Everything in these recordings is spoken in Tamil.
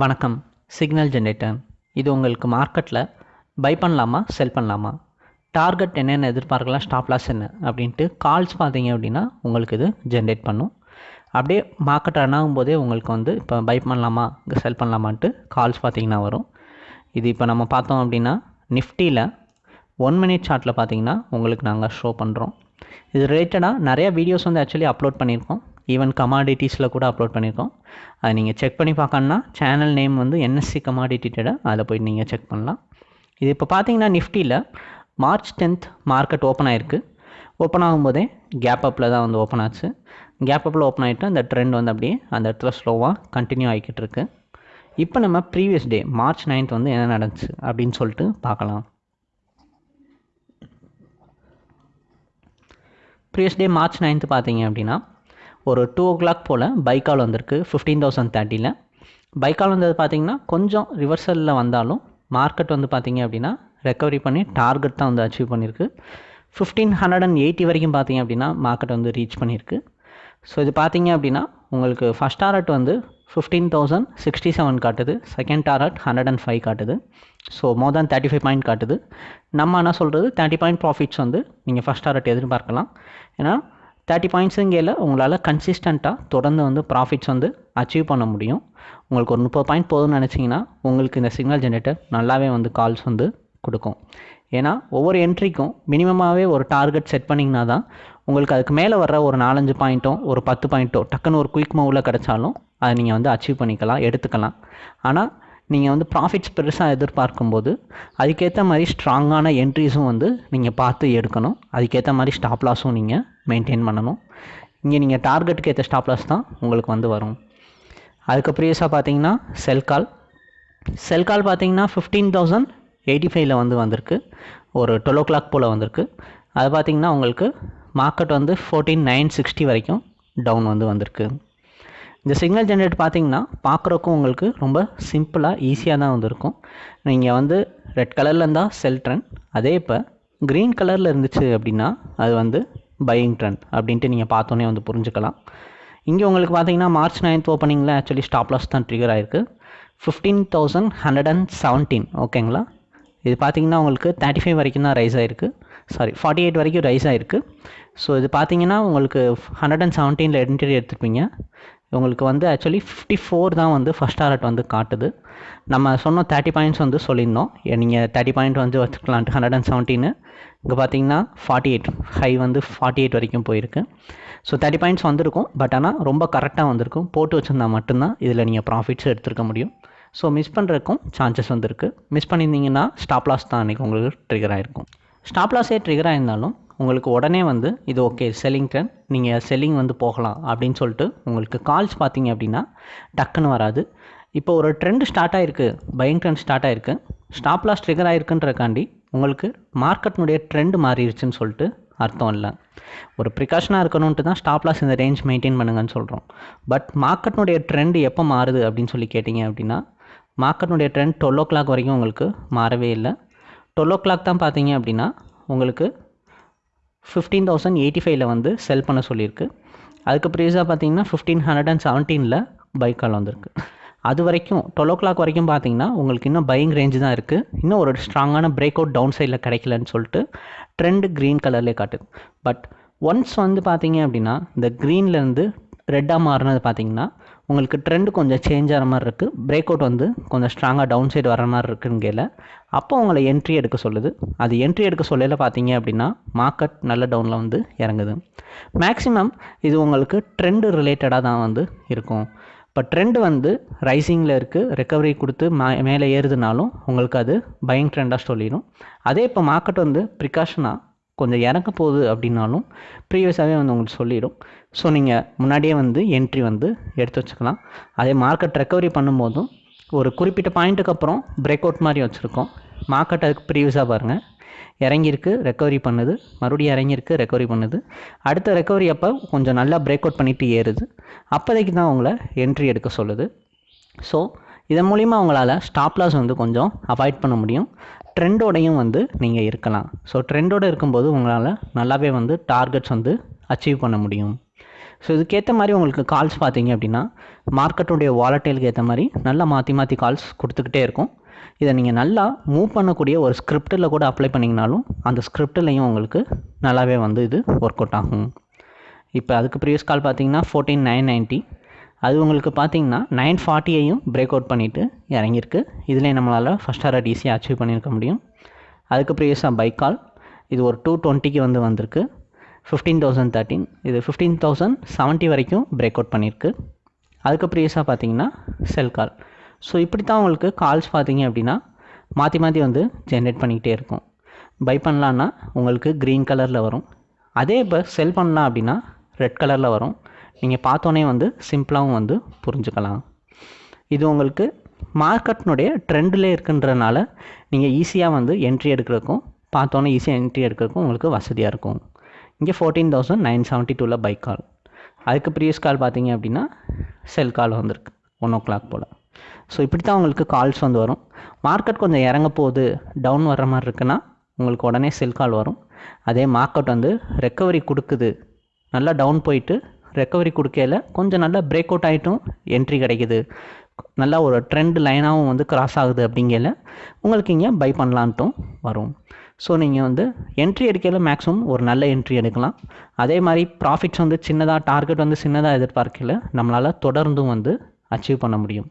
வணக்கம் சிக்னல் ஜென்ரேட்டர். இது உங்களுக்கு மார்க்கெட்டில் பை பண்ணலாமா செல் பண்ணலாமா? டார்கெட் என்னென்ன எதிர்பார்க்கலாம் ஸ்டாப் லாஸ் என்ன அப்படின்ட்டு கால்ஸ் பார்த்தீங்க அப்படின்னா உங்களுக்கு இது ஜென்ரேட் பண்ணும். அப்படியே மார்க்கெட் ரன் ஆகும்போதே உங்களுக்கு வந்து இப்போ பை பண்ணலாமா செல் பண்ணலாமான்ட்டு கால்ஸ் பார்த்தீங்கன்னா வரும். இது இப்போ நம்ம பார்த்தோம் அப்படின்னா நிஃப்டியில் ஒன் மினிட் சார்ட்டில் பார்த்தீங்கன்னா உங்களுக்கு நாங்கள் ஷோ பண்ணுறோம் இது ரிலேட்டடாக நிறைய வீடியோஸ் வந்து ஆக்சுவலி அப்லோட் பண்ணியிருக்கோம். ஈவன் கமாடிட்டிஸில் கூட அப்லோட் பண்ணியிருக்கோம் அதை நீங்கள் செக் பண்ணி பார்க்கணுன்னா சேனல் நேம் வந்து என்எஸ்சி கமாடிட்டி ட்ரேடர் அதில் போய் நீங்கள் செக் பண்ணலாம். இது இப்போ பார்த்தீங்கன்னா நிஃப்டியில் மார்ச் டென்த் மார்க்கெட் ஓப்பன் ஆயிருக்கு. ஓப்பன் ஆகும்போதே கேப் அப்பில் தான் வந்து ஓப்பன் ஆச்சு. கேப் அப்பில் ஓப்பன் ஆகிட்டு அந்த ட்ரெண்ட் வந்து அப்படியே அந்த இடத்துல ஸ்லோவாக கண்டினியூ ஆகிக்கிட்டு இருக்கு. இப்போ நம்ம ப்ரீவியஸ் டே மார்ச் நைன்த் வந்து என்ன நடந்துச்சு அப்படின்னு சொல்லிட்டு பார்க்கலாம். ப்ரீவியஸ் டே மார்ச் நைன்த்து பார்த்தீங்க அப்படின்னா ஒரு டூ ஓ கிளாக் போல் பைக்கால் வந்திருக்கு ஃபிஃப்டீன் தௌசண்ட் தேர்ட்டியில் பைக்கால் வந்தது பார்த்தீங்கன்னா கொஞ்சம் ரிவர்சலில் வந்தாலும் மார்க்கெட் வந்து பார்த்தீங்க அப்படின்னா ரெக்கவரி பண்ணி டார்கெட் தான் வந்து அச்சீவ் பண்ணியிருக்கு ஃபிஃப்டீன் ஹண்ட்ரட் அண்ட் எயிட்டி வரைக்கும் பார்த்தீங்க அப்படின்னா மார்க்கெட் வந்து ரீச் பண்ணியிருக்கு ஸோ இது பார்த்தீங்க அப்படின்னா உங்களுக்கு ஃபஸ்ட் டாரட் வந்து ஃபிஃப்டீன் தௌசண்ட் சிக்ஸ்டி செவன் காட்டுது second target hundred and five காட்டுது. So more than thirty five point காட்டுது. நம்ம என்ன சொல்கிறது தேர்ட்டி பாயிண்ட் ப்ராஃபிட்ஸ் வந்து நீங்கள் ஃபஸ்ட் டாரட் எதிர்பார்க்கலாம். ஏன்னா தேர்ட்டி பாயிண்ட்ஸுங்கையில் உங்களால் கன்சிஸ்டண்ட்டாக தொடர்ந்து வந்து ப்ராஃபிட்ஸ் வந்து அச்சீவ் பண்ண முடியும். உங்களுக்கு ஒரு முப்பது பாயிண்ட் போதும்னு நினச்சிங்கன்னா உங்களுக்கு இந்த சிக்னல் ஜென்ரேட்டர் நல்லாவே வந்து கால்ஸ் வந்து கொடுக்கும். ஏன்னா ஒவ்வொரு என்ட்ரிக்கும் மினிமமாகவே ஒரு டார்கெட் செட் பண்ணிங்கன்னா தான் உங்களுக்கு அதுக்கு மேலே வர்ற ஒரு நாலஞ்சு பாயிண்ட்டோ ஒரு பத்து பாயிண்ட்டோ டக்குன்னு ஒரு குயிக் மூவில் கிடச்சாலும் அதை நீங்கள் வந்து அச்சீவ் பண்ணிக்கலாம் எடுத்துக்கலாம். ஆனால் நீங்கள் வந்து ப்ராஃபிட்ஸ் பெருசாக எதிர்பார்க்கும்போது அதுக்கேற்ற மாதிரி ஸ்ட்ராங்கான என்ட்ரிஸும் வந்து நீங்கள் பார்த்து எடுக்கணும். அதுக்கேற்ற மாதிரி ஸ்டாப் லாஸும் நீங்கள் மெயின்டைன் பண்ணணும். இங்கே நீங்கள் டார்கெட்டுக்கு ஏற்ற ஸ்டாப் லாஸ் தான் உங்களுக்கு வந்து வரும். அதுக்கு ப்ரீவியஸாக பார்த்தீங்கன்னா செல் கால் செல் கால் பார்த்தீங்கன்னா ஃபிஃப்டீன் தௌசண்ட் எயிட்டி ஃபைவ்ல வந்து வந்திருக்கு. ஒரு டுவெல் ஓ கிளாக் போல் வந்திருக்கு. அது பார்த்தீங்கன்னா உங்களுக்கு மார்க்கெட் வந்து ஃபோர்டீன் நைன் சிக்ஸ்டி வரைக்கும் டவுன் வந்து வந்திருக்கு. இந்த சிக்னல் ஜென்ரேட் பார்த்தீங்கன்னா பார்க்குறக்கும் உங்களுக்கு ரொம்ப சிம்பிளாக ஈஸியாக தான் வந்திருக்கும். நீங்கள் வந்து ரெட் கலரில் இருந்தால் செல் ட்ரெண்ட் அதே இப்போ க்ரீன் கலரில் இருந்துச்சு அப்படின்னா அது வந்து பையிங் ட்ரெண்ட் அப்படின்ட்டு நீங்கள் பார்த்தோன்னே வந்து புரிஞ்சுக்கலாம். இங்கே உங்களுக்கு பார்த்தீங்கன்னா மார்ச் நைன்த் ஓப்பனிங்கில் ஆக்சுவலி ஸ்டாப் லாஸ் தான் ட்ரிகர் ஆயிருக்கு. Fifteen thousand hundred and seventeen ஓகேங்களா இது பார்த்தீங்கன்னா உங்களுக்கு தேர்ட்டி ஃபைவ் வரைக்கும் தான் ரைஸ் ஆகிருக்கு சாரி ஃபார்ட்டி எயிட் வரைக்கும் ரைஸ் ஆகிருக்கு ஸோ இது பார்த்தீங்கன்னா உங்களுக்கு ஹண்ட்ரட் அண்ட் செவன்டீனில் என்ட்ரி எடுத்துருப்பீங்க. உங்களுக்கு வந்து ஆக்சுவலி ஃபிஃப்டி ஃபோர் தான் வந்து ஃபஸ்ட் டாரட் வந்து காட்டுது. நம்ம சொன்ன தேர்ட்டி பாயிண்ட்ஸ் வந்து சொல்லியிருந்தோம். நீங்கள் தேர்ட்டி பாயிண்ட் வந்து வச்சுக்கலான்ட்டு ஹண்ட்ரட் அண்ட் செவன்டீனு இங்கே பார்த்தீங்கன்னா ஃபார்ட்டி எயிட் ஹை வந்து ஃபார்ட்டி எயிட் வரைக்கும் போயிருக்கு. ஸோ தேர்ட்டி பாயிண்ட்ஸ் வந்திருக்கும். பட் ஆனால் ரொம்ப கரெக்டாக வந்திருக்கும். போட்டு வச்சுருந்தா மட்டும்தான் இதில் நீங்கள் ப்ராஃபிட்ஸ் எடுத்துருக்க முடியும். ஸோ மிஸ் பண்ணுறதுக்கும் சான்சஸ் வந்துருக்கு. மிஸ் பண்ணியிருந்தீங்கன்னா ஸ்டாப் லாஸ் தான் அன்றைக்கி உங்களுக்கு ட்ரிகர் ஆகிருக்கும் ஸ்டாப் லாஸே ட்ரிகர் ஆயிருந்தாலும் உங்களுக்கு உடனே வந்து இது ஓகே செல்லிங் ட்ரெண்ட் நீங்கள் செல்லிங் வந்து போகலாம் அப்படின்னு சொல்லிட்டு உங்களுக்கு கால்ஸ் பார்த்தீங்க அப்படின்னா டக்குன்னு வராது. இப்போ ஒரு ட்ரெண்ட் ஸ்டார்ட் ஆகிருக்கு பையிங் ட்ரெண்ட் ஸ்டார்ட் ஆகிருக்கு ஸ்டாப் லாஸ் ட்ரிகர் ஆகிருக்குன்றக்காண்டி உங்களுக்கு மார்க்கெட்னுடைய ட்ரெண்ட் மாறிடுச்சுன்னு சொல்லிட்டு அர்த்தம் இல்லை. ஒரு ப்ரிகாஷனாக இருக்கணுன்ட்டு தான் ஸ்டாப் லாஸ் இந்த ரேஞ்ச் மெயின்டைன் பண்ணுங்கன்னு சொல்கிறோம் பட் மார்க்கெட்னுடைய ட்ரெண்ட் எப்போ மாறுது அப்படின்னு சொல்லி கேட்டிங்க அப்படின்னா மார்க்கெட்னுடைய ட்ரெண்ட் டுவெல் ஓ கிளாக் வரைக்கும் உங்களுக்கு மாறவே இல்லை. டுவெல் ஓ கிளாக் தான் பார்த்தீங்க அப்படின்னா உங்களுக்கு ஃபிஃப்டீன் தௌசண்ட் எயிட்டி ஃபைவ்ல வந்து செல் பண்ண சொல்லியிருக்கு. அதுக்கு ப்ரீஸாக பார்த்தீங்கன்னா ஃபிஃப்டீன் ஹண்ட்ரட் அண்ட் செவன்டீனில் பைக் கால் வந்திருக்கு. அது வரைக்கும் டுவெல் ஓ கிளாக் வரைக்கும் பார்த்தீங்கன்னா உங்களுக்கு இன்னும் பையிங் ரேஞ்சு தான் இருக்குது இன்னும் ஒரு ஸ்ட்ராங்கான பிரேக் அவுட் டவுன் சைடில் கிடைக்கலன்னு சொல்லிட்டு ட்ரெண்டு க்ரீன் கலர்லேயே காட்டுது பட் ஒன்ஸ் வந்து பார்த்தீங்க அப்படின்னா இந்த க்ரீன்லேருந்து ரெட்டாக மாறினது பார்த்தீங்கன்னா உங்களுக்கு ட்ரெண்டு கொஞ்சம் சேஞ்ச் ஆகிற மாதிரி இருக்குது பிரேக் அவுட் வந்து கொஞ்சம் ஸ்ட்ராங்காக டவுன் சைடு வர மாதிரி இருக்குங்கையில் அப்போ உங்களை என்ட்ரி எடுக்க சொல்லுது. அது என்ட்ரி எடுக்க சொல்லையில் பார்த்தீங்க அப்படின்னா மார்க்கெட் நல்ல டவுனில் வந்து இறங்குது. மேக்ஸிமம் இது உங்களுக்கு ட்ரெண்டு ரிலேட்டடாக தான் வந்து இருக்கும். இப்போ ட்ரெண்டு வந்து ரைசிங்கில் இருக்குது ரெக்கவரி கொடுத்து மே மேலே ஏறுதுனாலும் உங்களுக்கு அது பயங் ட்ரெண்டாக சொல்லிடும். அதே இப்போ மார்க்கெட் வந்து ப்ரிகாஷனாக கொஞ்சம் இறங்க போகுது அப்படின்னாலும் ப்ரீவியஸாகவே வந்து உங்களுக்கு சொல்லிடும். ஸோ நீங்கள் முன்னாடியே வந்து என்ட்ரி வந்து எடுத்து வச்சுக்கலாம். அதே மார்க்கெட் ரெக்கவரி பண்ணும்போதும் ஒரு குறிப்பிட்ட பாயிண்ட்டுக்கு அப்புறம் பிரேக் அவுட் மாதிரி வச்சுருக்கோம். மார்க்கெட் அதுக்கு ப்ரீவியஸாக பாருங்கள் இறங்கியிருக்கு ரெக்கவரி பண்ணுது. மறுபடியும் இறங்கியிருக்கு ரெக்கவரி பண்ணுது. அடுத்த ரெக்கவரி அப்போ கொஞ்சம் நல்லா பிரேக் அவுட் பண்ணிவிட்டு ஏறுது. அப்போதைக்கு தான் உங்களை என்ட்ரி எடுக்க சொல்லுது. ஸோ இதன் மூலிமா உங்களால் ஸ்டாப் லாஸ் வந்து கொஞ்சம் அவாய்ட் பண்ண முடியும். ட்ரெண்டோடையும் வந்து நீங்கள் இருக்கலாம். ஸோ ட்ரெண்டோடு இருக்கும்போது உங்களால் நல்லாவே வந்து டார்கெட்ஸ் வந்து அச்சீவ் பண்ண முடியும். ஸோ இதுக்கேற்ற மாதிரி உங்களுக்கு கால்ஸ் பார்த்தீங்க அப்படின்னா மார்க்கெட்டுடைய வாலட்டைலுக்கு ஏற்ற மாதிரி நல்லா மாற்றி மாற்றி கால்ஸ் கொடுத்துக்கிட்டே இருக்கும். இதை நீங்கள் நல்லா மூவ் பண்ணக்கூடிய ஒரு ஸ்கிரிப்டில் கூட அப்ளை பண்ணிங்கனாலும் அந்த ஸ்கிரிப்டிலையும் உங்களுக்கு நல்லாவே வந்து இது ஒர்க் அவுட் ஆகும். இப்போ அதுக்கு ப்ரீவியஸ் கால் பார்த்தீங்கன்னா ஃபோர்டீன் நைன் நைன்ட்டி அது உங்களுக்கு பார்த்தீங்கன்னா நைன் ஃபார்ட்டியையும் பிரேக் அவுட் பண்ணிவிட்டு இறங்கியிருக்கு. இதிலே நம்மளால் ஃபஸ்ட் ஹாரட் ஈஸியாக அச்சீவ் பண்ணியிருக்க முடியும். அதுக்கு ப்ரீவியஸாக பைக் கால் இது ஒரு டூ டுவெண்ட்டிக்கு வந்து வந்திருக்கு. ஃபிஃப்டீன் தௌசண்ட் தேர்ட்டின் இது ஃபிஃப்டீன் தௌசண்ட் செவன்ட்டி வரைக்கும் பிரேக் அவுட் பண்ணியிருக்கு. அதுக்கு ப்ரீவியஸாக பார்த்தீங்கன்னா செல் கால் ஸோ இப்படி தான் உங்களுக்கு கால்ஸ் பார்த்தீங்க அப்படின்னா மாற்றி மாற்றி வந்து ஜென்ரேட் பண்ணிக்கிட்டே இருக்கும். பை பண்ணலான்னா உங்களுக்கு க்ரீன் கலரில் வரும். அதே இப்போ செல் பண்ணலாம் அப்படின்னா ரெட் கலரில் வரும். நீங்கள் பார்த்தோன்னே வந்து சிம்பிளாகவும் வந்து புரிஞ்சுக்கலாம். இது உங்களுக்கு மார்க்கெட்னுடைய ட்ரெண்டில் இருக்குன்றனால நீங்கள் ஈஸியாக வந்து என்ட்ரி எடுக்கிறதுக்கும் பார்த்தோன்னே ஈஸியாக என்ட்ரி எடுக்கிறதுக்கும் உங்களுக்கு வசதியாக இருக்கும். இங்கே ஃபோர்டீன் தௌசண்ட் நைன் செவன்ட்டி டூவில் பைக் கால் அதுக்கு ப்ரீவியஸ் கால் பார்த்தீங்க அப்படின்னா செல் கால் வந்திருக்கு ஒன் ஓ கிளாக் போல். ஸோ இப்படி தான் உங்களுக்கு கால்ஸ் வந்து வரும். மார்க்கெட் கொஞ்சம் இறங்க போகுது டவுன் வர்ற மாதிரி இருக்குன்னா உங்களுக்கு உடனே செல் கால் வரும். அதே மார்க்கெட் வந்து ரெக்கவரி கொடுக்குது. நல்லா டவுன் போயிட்டு ரெக்கவரி கொடுக்கையில் கொஞ்சம் நல்லா பிரேக் அவுட் ஆகிட்டும் என்ட்ரி கிடைக்குது. நல்லா ஒரு ட்ரெண்ட் லைனாகவும் வந்து கிராஸ் ஆகுது அப்படிங்கல உங்களுக்கு இங்கே பை பண்ணலான்ட்டும் வரும். ஸோ நீங்கள் வந்து என்ட்ரி எடுக்கையில் மேக்ஸிமம் ஒரு நல்ல என்ட்ரி எடுக்கலாம். அதே மாதிரி ப்ராஃபிட்ஸ் வந்து சின்னதாக டார்கெட் வந்து சின்னதாக எதிர்பார்க்கல நம்மளால் தொடர்ந்தும் வந்து அச்சீவ் பண்ண முடியும்.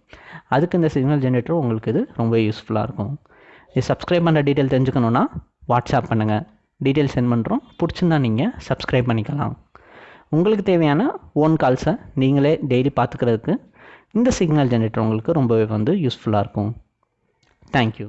அதுக்கு இந்த சிக்னல் ஜென்ரேட்டர் உங்களுக்கு இது ரொம்ப யூஸ்ஃபுல்லாக இருக்கும். இது சப்ஸ்கிரைப் பண்ணுற டீட்டெயில் தெரிஞ்சுக்கணுன்னா வாட்ஸ்அப் பண்ணுங்கள் டீட்டெயில் சென்ட் பண்ணுறோம் பிடிச்சிருந்தா நீங்கள் சப்ஸ்கிரைப் பண்ணிக்கலாம். உங்களுக்கு தேவையான ஓன் கால்ஸை நீங்களே டெய்லி பார்த்துக்கிறதுக்கு இந்த சிக்னல் ஜென்ரேட்டர் உங்களுக்கு ரொம்பவே வந்து யூஸ்ஃபுல்லாக இருக்கும். தேங்க்யூ